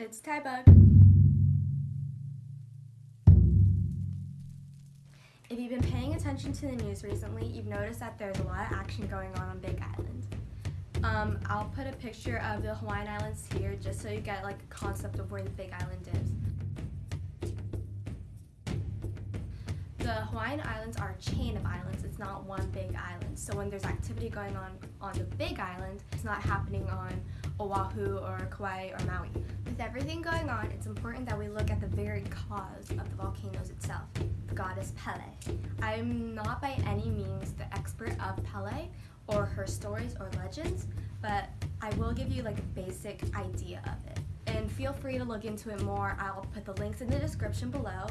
It's Tybug. If you've been paying attention to the news recently, you've noticed that there's a lot of action going on on Big Island. Um, I'll put a picture of the Hawaiian Islands here just so you get like a concept of where the Big Island is. The Hawaiian Islands are a chain of islands, it's not one big island. So when there's activity going on on the big island, it's not happening on Oahu or Kauai or Maui. With everything going on, it's important that we look at the very cause of the volcanoes itself, the goddess Pele. I'm not by any means the expert of Pele or her stories or legends, but I will give you like a basic idea of it. Feel free to look into it more. I'll put the links in the description below.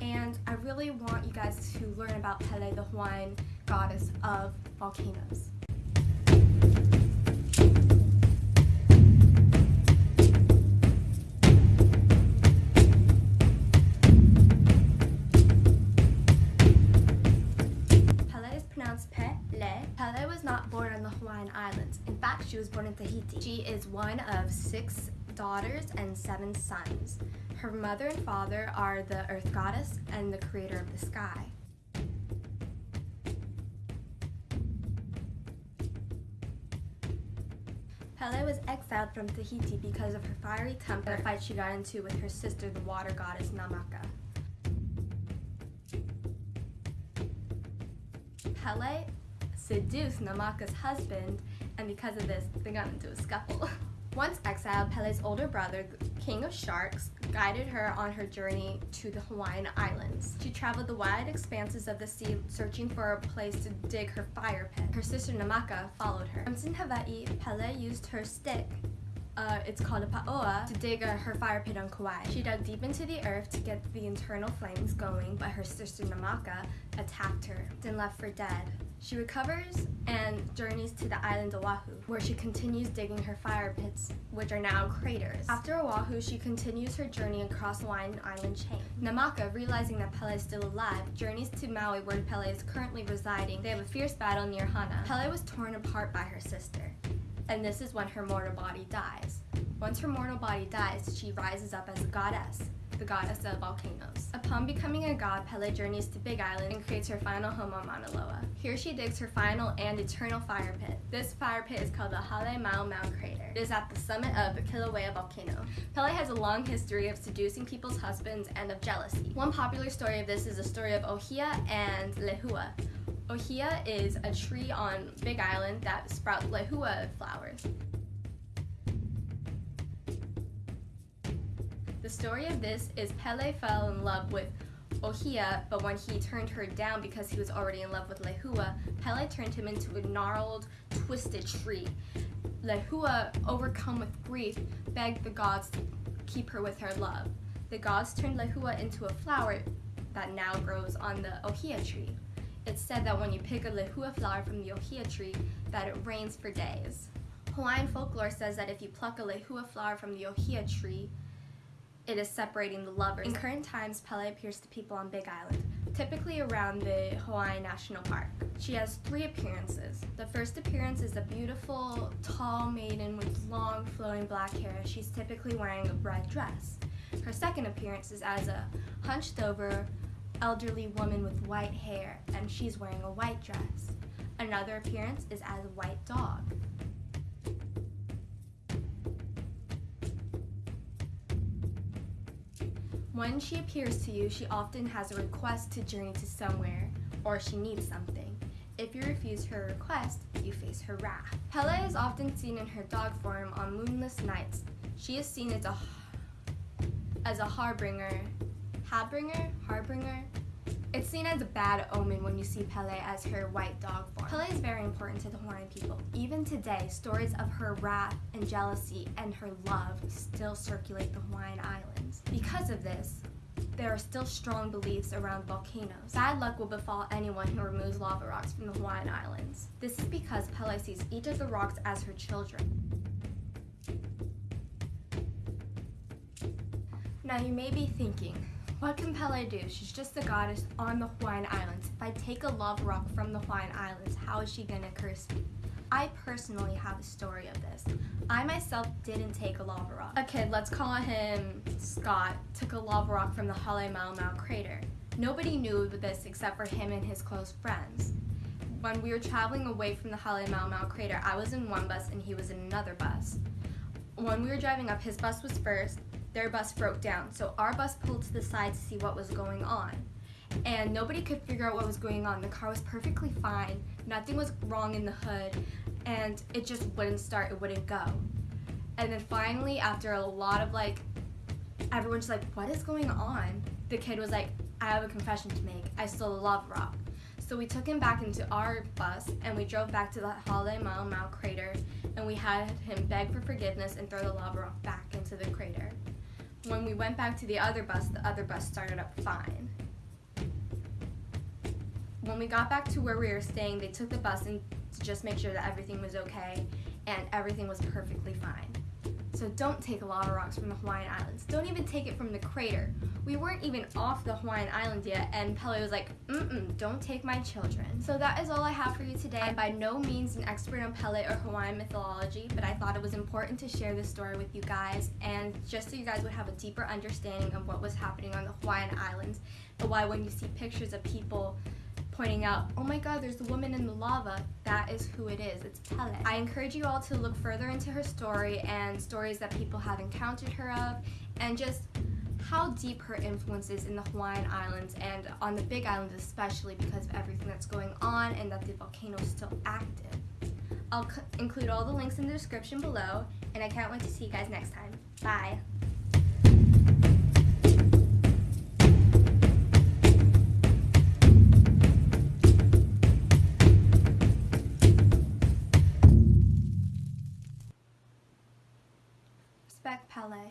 And I really want you guys to learn about Pele, the Hawaiian goddess of volcanoes. Pele is pronounced Pele. Pele was not born on the Hawaiian Islands. In fact, she was born in Tahiti. She is one of six daughters and seven sons. Her mother and father are the earth goddess and the creator of the sky. Pele was exiled from Tahiti because of her fiery temper, a fight she got into with her sister, the water goddess Namaka. Pele seduced Namaka's husband, and because of this, they got into a scuffle. Once exiled, Pele's older brother, King of Sharks, guided her on her journey to the Hawaiian Islands. She traveled the wide expanses of the sea searching for a place to dig her fire pit. Her sister Namaka followed her. Once in Hawaii, Pele used her stick uh, it's called a pa'oa, to dig uh, her fire pit on Kauai. She dug deep into the earth to get the internal flames going, but her sister Namaka attacked her and left for dead. She recovers and journeys to the island of Oahu, where she continues digging her fire pits, which are now craters. After Oahu, she continues her journey across the Hawaiian island chain. Namaka, realizing that Pele is still alive, journeys to Maui, where Pele is currently residing. They have a fierce battle near Hana. Pele was torn apart by her sister and this is when her mortal body dies. Once her mortal body dies, she rises up as a goddess, the goddess of volcanoes. Upon becoming a god, Pele journeys to Big Island and creates her final home on Mauna Loa. Here she digs her final and eternal fire pit. This fire pit is called the Halemaumau Crater. It is at the summit of Kilauea volcano. Pele has a long history of seducing people's husbands and of jealousy. One popular story of this is the story of Ohia and Lehua. Ohia is a tree on Big Island that sprouts lehua flowers. The story of this is Pele fell in love with Ohia, but when he turned her down because he was already in love with Lehua, Pele turned him into a gnarled, twisted tree. Lehua, overcome with grief, begged the gods to keep her with her love. The gods turned Lehua into a flower that now grows on the Ohia tree. It's said that when you pick a lehua flower from the ohia tree, that it rains for days. Hawaiian folklore says that if you pluck a lehua flower from the ohia tree, it is separating the lovers. In current times, Pele appears to people on Big Island, typically around the Hawaii National Park. She has three appearances. The first appearance is a beautiful, tall maiden with long, flowing black hair. She's typically wearing a red dress. Her second appearance is as a hunched over, elderly woman with white hair, and she's wearing a white dress. Another appearance is as a white dog. When she appears to you, she often has a request to journey to somewhere, or she needs something. If you refuse her request, you face her wrath. Pele is often seen in her dog form on moonless nights. She is seen as a as a harbinger, harbinger, harbinger. It's seen as a bad omen when you see Pele as her white dog form. Pele is very important to the Hawaiian people. Even today, stories of her wrath and jealousy and her love still circulate the Hawaiian Islands. Because of this, there are still strong beliefs around volcanoes. Bad luck will befall anyone who removes lava rocks from the Hawaiian Islands. This is because Pele sees each of the rocks as her children. Now you may be thinking, what can Pele do? She's just a goddess on the Hawaiian Islands. If I take a lava rock from the Hawaiian Islands, how is she gonna curse me? I personally have a story of this. I myself didn't take a lava rock. A kid, let's call him Scott, took a lava rock from the Hale Mau crater. Nobody knew this except for him and his close friends. When we were traveling away from the Hale Mau crater, I was in one bus and he was in another bus. When we were driving up, his bus was first, their bus broke down, so our bus pulled to the side to see what was going on. And nobody could figure out what was going on. The car was perfectly fine, nothing was wrong in the hood, and it just wouldn't start, it wouldn't go. And then finally, after a lot of like, everyone's like, what is going on? The kid was like, I have a confession to make. I still love rock. So we took him back into our bus and we drove back to the Halemaumau crater and we had him beg for forgiveness and throw the lava rock back into the crater. When we went back to the other bus, the other bus started up fine. When we got back to where we were staying, they took the bus and to just make sure that everything was okay and everything was perfectly fine. So don't take a lava rocks from the Hawaiian Islands. Don't even take it from the crater. We weren't even off the Hawaiian Island yet, and Pele was like, mm-mm, don't take my children. So that is all I have for you today. I'm by no means an expert on Pele or Hawaiian mythology, but I thought it was important to share this story with you guys, and just so you guys would have a deeper understanding of what was happening on the Hawaiian Islands, and why when you see pictures of people pointing out, oh my god, there's the woman in the lava. That is who it is. It's Pele. I encourage you all to look further into her story and stories that people have encountered her of, and just how deep her influence is in the Hawaiian Islands and on the Big Island especially because of everything that's going on and that the volcano is still active. I'll include all the links in the description below, and I can't wait to see you guys next time. Bye.